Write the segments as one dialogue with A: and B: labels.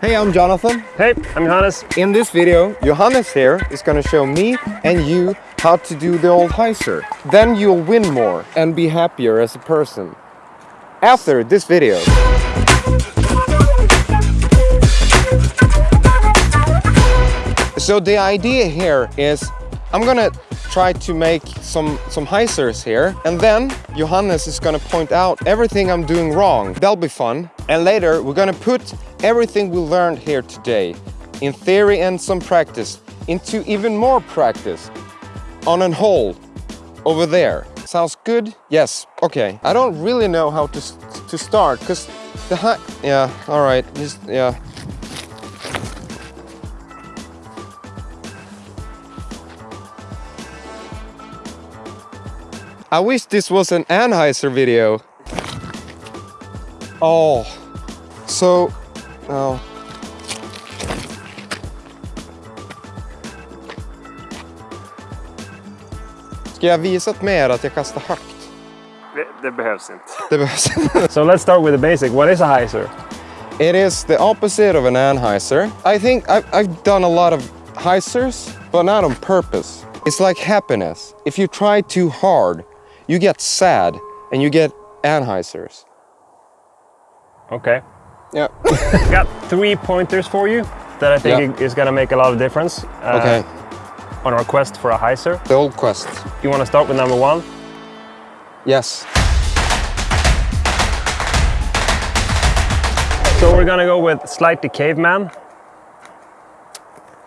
A: Hey, I'm Jonathan.
B: Hey, I'm Johannes.
A: In this video, Johannes here is gonna show me and you how to do the old hyzer. Then you'll win more and be happier as a person. After this video. So the idea here is I'm gonna try to make some some hyzers here and then Johannes is gonna point out everything I'm doing wrong. That'll be fun. And later we're gonna put everything we learned here today in theory and some practice into even more practice on a hole over there. Sounds good? Yes. Okay. I don't really know how to to start because the high. Yeah. All right. Just yeah. I wish this was an Anhyzer video. Oh, so, oh. Ska jag visat mer att jag kastar högt?
B: Det, det behövs inte.
A: Det behövs. inte.
B: so let's start with the basic. What is a hyzer?
A: It is the opposite of an Anhyzer. I think I've, I've done a lot of hyzers, but not on purpose. It's like happiness. If you try too hard, you get sad and you get Anhyzers.
B: Okay.
A: Yeah.
B: Got three pointers for you that I think
A: Yeah.
B: is gonna make a lot of difference. uh,
A: Okay.
B: On our quest for a hyzer.
A: The old quest.
B: You wanna start with number one?
A: Yes.
B: So we're gonna go with slightly caveman.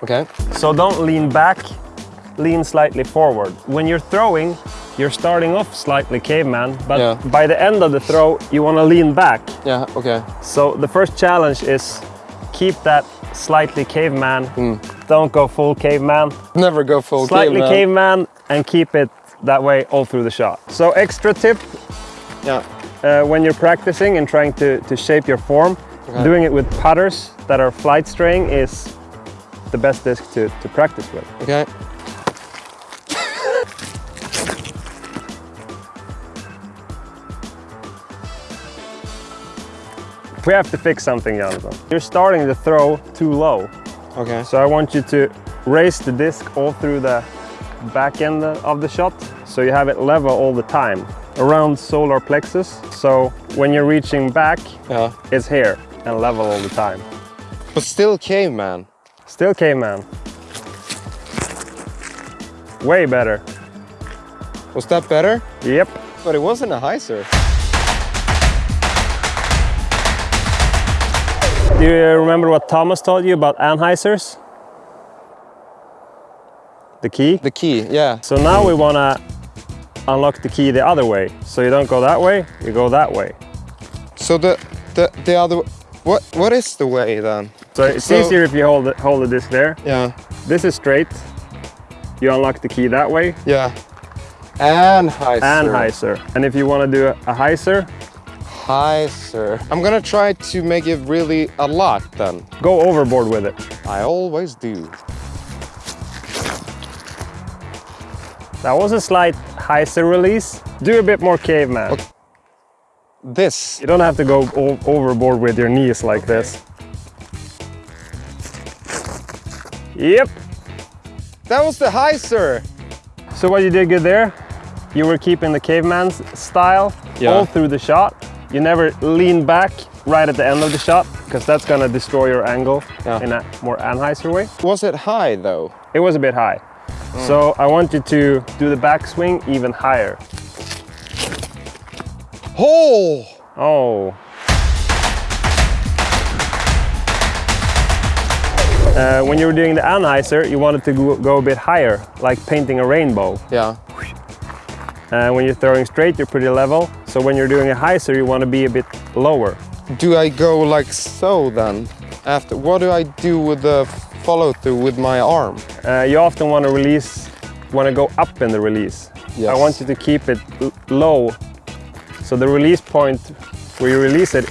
A: Okay.
B: So don't lean back, lean slightly forward. When you're throwing, you're starting off slightly caveman, but
A: Yeah.
B: by the end of the throw, you wanna lean back.
A: Yeah, okay.
B: So the first challenge is keep that slightly caveman. Don't go full caveman.
A: Never go full
B: slightly
A: caveman.
B: caveman and keep it that way all through the shot. So extra tip
A: Yeah.
B: uh, when you're practicing and trying to, to shape your form,
A: Okay.
B: doing it with putters that are flight straying is the best disc to, to practice with.
A: Okay.
B: We have to fix something, Jonathan. You're starting to throw too low.
A: Okay.
B: So I want you to raise the disc all through the back end of the shot so you have it level all the time around solar plexus. So when you're reaching back,
A: Yeah.
B: it's here and level all the time.
A: But still caveman.
B: Still caveman. Way better.
A: Was that better?
B: Yep.
A: But it wasn't a high hyzer.
B: Do you uh, remember what Thomas told you about Anhyzer's? The key?
A: The key, yeah.
B: So now we want to unlock the key the other way. So you don't go that way, you go that way.
A: So the the the other what what is the way then?
B: So it's
A: So-
B: easier if you hold the, hold the disc there.
A: Yeah.
B: This is straight. You unlock the key that way.
A: Yeah. Anhyzer.
B: Anhyzer. And if you want to do a, a hyzer,
A: Hyzer. I'm gonna try to make it really a lot then.
B: go overboard with it.
A: I always do.
B: That was a slight hyzer release. Do a bit more caveman.
A: Okay. This.
B: You don't have to go overboard with your knees like this. Yep.
A: That was the hyzer.
B: So what you did good there, you were keeping the caveman's style
A: Yeah.
B: all through the shot. You never lean back right at the end of the shot because that's gonna destroy your angle
A: Yeah.
B: in a more Anhyzer way.
A: Was it high though?
B: It was a bit high. So I want you to do the backswing even higher.
A: Oh!
B: Oh. Uh, when you were doing the Anhyzer, you wanted to go, go a bit higher, like painting a rainbow.
A: Yeah.
B: And when you're throwing straight, you're pretty level. So when you're doing a Hyzer, you want to be a bit lower.
A: Do I go like so then? After what do I do with the follow through with my arm?
B: Uh, you often want to release, want to go up in the release.
A: Yes.
B: I want you to keep it low. So the release point where you release it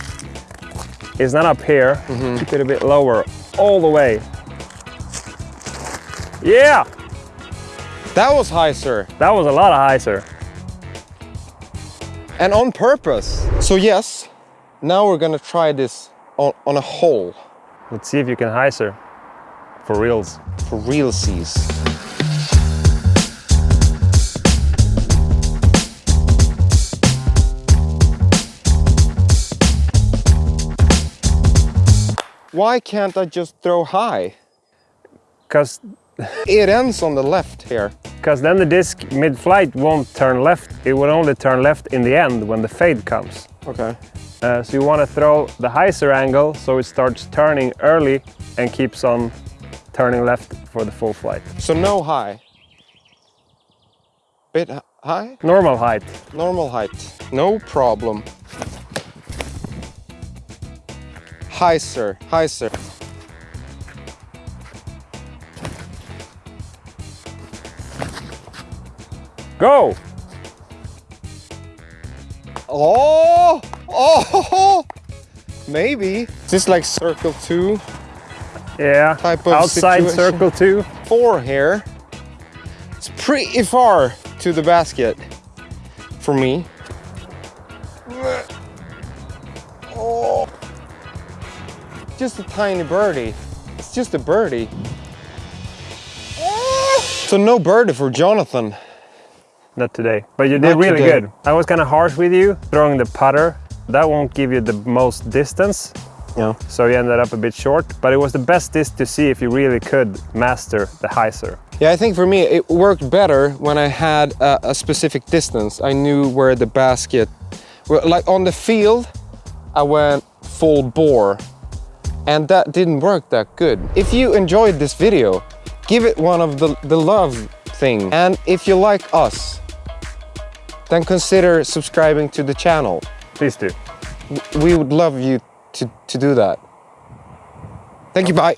B: is not up here.
A: Mm-hmm.
B: Keep it a bit lower, all the way. Yeah,
A: That was high, sir.
B: that was a lot of Hyzer.
A: And on purpose. So yes, now we're gonna try this on, on a hole.
B: Let's see if you can hyzer for reals.
A: For realsies. Why can't I just throw high?
B: Because
A: It ends on the left here.
B: Because then the disc mid-flight won't turn left. It will only turn left in the end when the fade comes.
A: Okay.
B: Uh, so you want to throw the hyzer angle so it starts turning early and keeps on turning left for the full flight.
A: So no high. Bit high?
B: Normal height.
A: Normal height. No problem. Hi, sir.
B: Go!
A: Oh! Oh! Maybe. Is this like circle two?
B: Yeah,
A: Type of
B: outside
A: situation.
B: circle two.
A: Four here. It's pretty far to the basket for me. Oh. Just a tiny birdie. It's just a birdie. So no birdie for Jonathan.
B: Not today, but you did
A: Not
B: really
A: today.
B: good. I was kind of harsh with you throwing the putter. That won't give you the most distance,
A: Yeah.
B: so you ended up a bit short. But it was the best disc to see if you really could master the hyzer.
A: Yeah, I think for me it worked better when I had a, a specific distance. I knew where the basket, well, like on the field, I went full bore, and that didn't work that good. If you enjoyed this video, give it one of the the love thing, and if you like us, then consider subscribing to the channel.
B: Please do.
A: We would love you to to do that. Thank you. Bye.